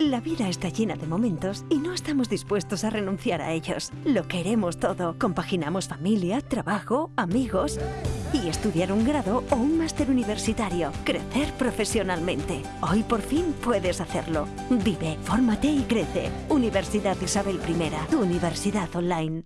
La vida está llena de momentos y no estamos dispuestos a renunciar a ellos. Lo queremos todo. Compaginamos familia, trabajo, amigos y estudiar un grado o un máster universitario. Crecer profesionalmente. Hoy por fin puedes hacerlo. Vive, fórmate y crece. Universidad Isabel I, tu universidad online.